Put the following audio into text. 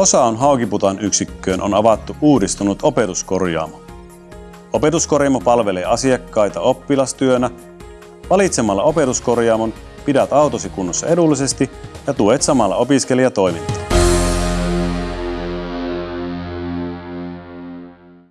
Osaan Haukiputan yksikköön on avattu uudistunut opetuskorjaamo. Opetuskorjaamo palvelee asiakkaita oppilastyönä. Valitsemalla opetuskorjaamon pidät autosi kunnossa edullisesti ja tuet samalla opiskelijatoimintaa.